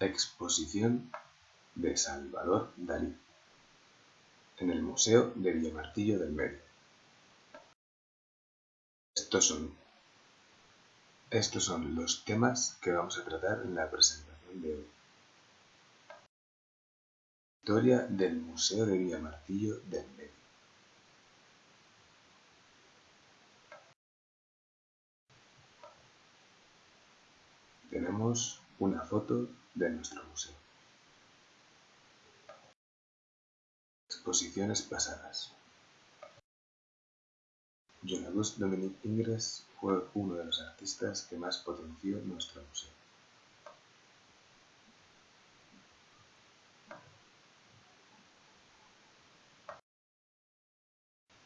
Exposición de Salvador Dalí en el Museo de Villamartillo del Medio. Estos son, estos son los temas que vamos a tratar en la presentación de hoy. Historia del Museo de Villamartillo del Medio. Tenemos una foto de nuestro museo. Exposiciones pasadas. Jean-Auguste Dominique Ingres fue uno de los artistas que más potenció nuestro museo.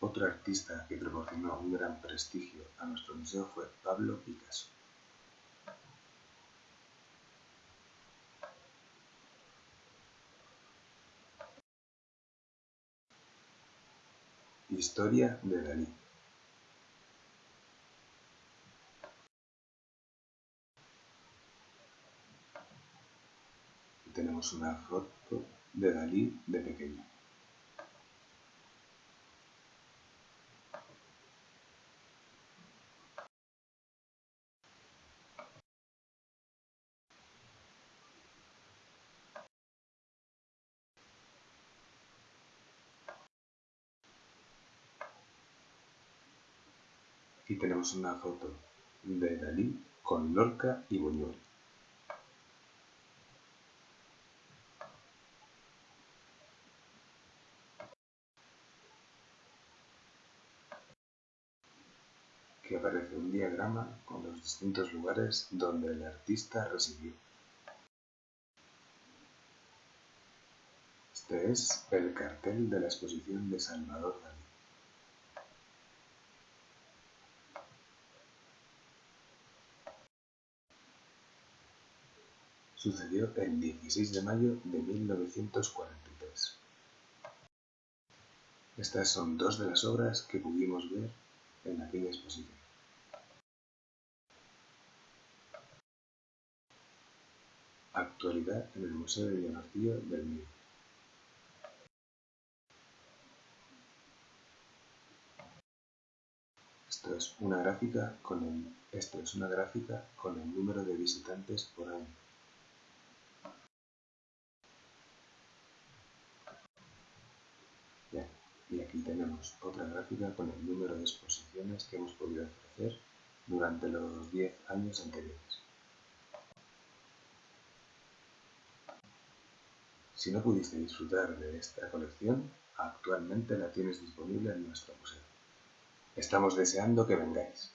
Otro artista que proporcionó un gran prestigio a nuestro museo fue Pablo Picasso. Historia de Dalí tenemos una foto de Dalí de pequeño. Aquí tenemos una foto de Dalí con Lorca y Buñuel. Aquí aparece un diagrama con los distintos lugares donde el artista residió. Este es el cartel de la exposición de Salvador Dalí. Sucedió el 16 de mayo de 1943. Estas son dos de las obras que pudimos ver en aquella exposición. Actualidad en el Museo de Villamartillo del Medio. Esto esto es una gráfica con el número de visitantes por año. y aquí tenemos otra gráfica con el número de exposiciones que hemos podido ofrecer durante los 10 años anteriores. Si no pudiste disfrutar de esta colección, actualmente la tienes disponible en nuestro museo. Estamos deseando que vengáis.